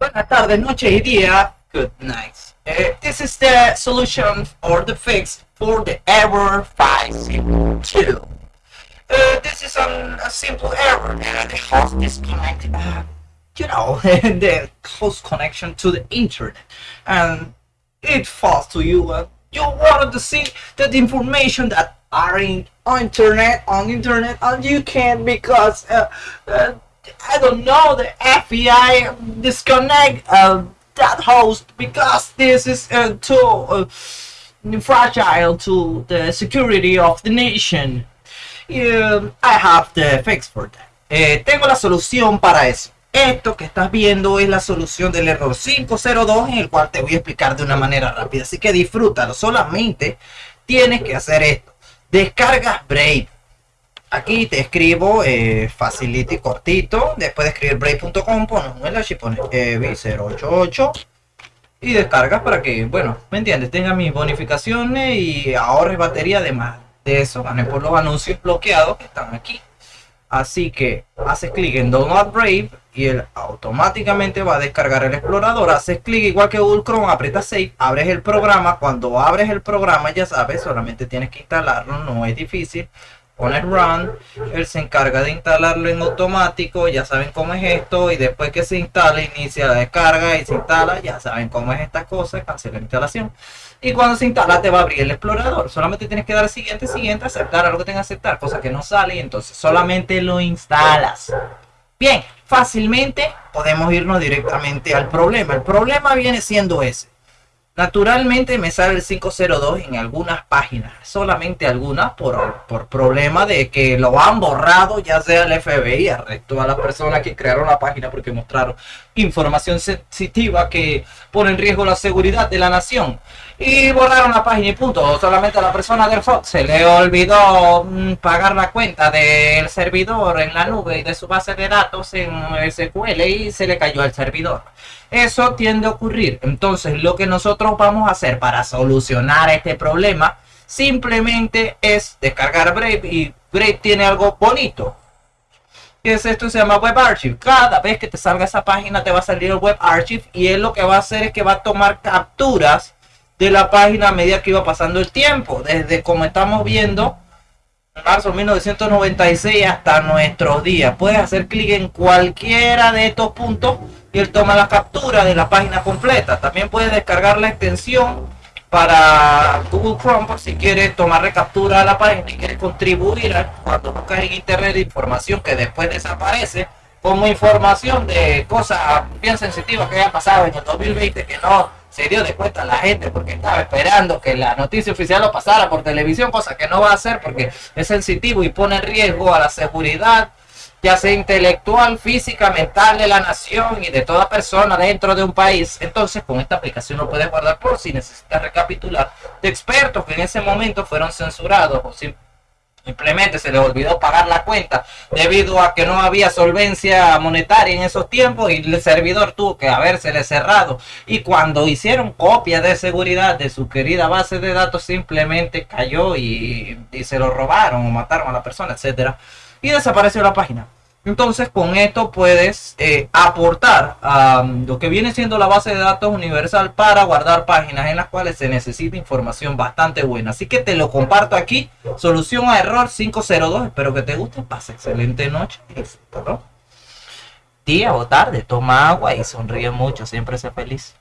Buenas tardes, noche y día. Good night. Uh, this is the solution or the fix for the error 502. Uh, this is an, a simple error. Uh, the host disconnected. Uh, you know, the host connection to the internet, and it falls to you. Uh, you wanted to see that information that are in on internet on internet, and you can't because uh, uh, I don't know the FBI disconnect uh, that host because this is uh, too uh, fragile to the security of the nation. Um, I have the fix for that. Eh, tengo la solución para eso. Esto que estás viendo es la solución del error 502 en el cual te voy a explicar de una manera rápida. Así que disfrútalo. Solamente tienes que hacer esto. Descargas Brave. Aquí te escribo eh, facility cortito. Después de escribir brave.com pones un enlace y pones EV088 y descargas para que, bueno, ¿me entiendes? Tenga mis bonificaciones y ahorres batería además de eso. Gané por los anuncios bloqueados que están aquí. Así que haces clic en Download Brave y él automáticamente va a descargar el explorador. Haces clic igual que Google Chrome, aprietas Save, abres el programa. Cuando abres el programa, ya sabes, solamente tienes que instalarlo, no es difícil. Pones Run, él se encarga de instalarlo en automático, ya saben cómo es esto. Y después que se instala, inicia la descarga y se instala, ya saben cómo es esta cosa, cancela la instalación. Y cuando se instala te va a abrir el explorador. Solamente tienes que dar siguiente, siguiente, aceptar algo que tenga que aceptar, cosa que no sale y entonces solamente lo instalas. Bien, fácilmente podemos irnos directamente al problema. El problema viene siendo ese. Naturalmente me sale el 502 en algunas páginas, solamente algunas por, por problema de que lo han borrado, ya sea el FBI, arrestó a las personas que crearon la página porque mostraron información sensitiva que pone en riesgo la seguridad de la nación. Y borraron la página y punto. Solamente a la persona del Fox se le olvidó mm, pagar la cuenta del servidor en la nube y de su base de datos en SQL y se le cayó el servidor. Eso tiende a ocurrir. Entonces lo que nosotros vamos a hacer para solucionar este problema simplemente es descargar Brave y Brave tiene algo bonito. ¿Qué es esto? Se llama Web Archive. Cada vez que te salga esa página te va a salir el Web Archive y él lo que va a hacer es que va a tomar capturas de la página a medida que iba pasando el tiempo. Desde como estamos viendo, marzo de 1996 hasta nuestros días. Puedes hacer clic en cualquiera de estos puntos y él toma la captura de la página completa. También puedes descargar la extensión para Google Chrome por si quieres tomar captura de la página y quieres contribuir a, cuando buscas en internet información que después desaparece como información de cosas bien sensitivas que haya pasado en el 2020 que no se dio de cuenta la gente porque estaba esperando que la noticia oficial lo pasara por televisión, cosa que no va a hacer porque es sensitivo y pone riesgo a la seguridad, ya sea intelectual, física, mental de la nación y de toda persona dentro de un país. Entonces, con esta aplicación lo puedes guardar por si necesitas recapitular de expertos que en ese momento fueron censurados o Simplemente se les olvidó pagar la cuenta debido a que no había solvencia monetaria en esos tiempos y el servidor tuvo que habérsele cerrado. Y cuando hicieron copia de seguridad de su querida base de datos, simplemente cayó y, y se lo robaron o mataron a la persona, etcétera Y desapareció la página. Entonces con esto puedes eh, aportar a lo que viene siendo la base de datos universal para guardar páginas en las cuales se necesita información bastante buena. Así que te lo comparto aquí. Solución a error 502. Espero que te guste. Pasa excelente noche. Día o tarde. Toma agua y sonríe mucho. Siempre sé feliz.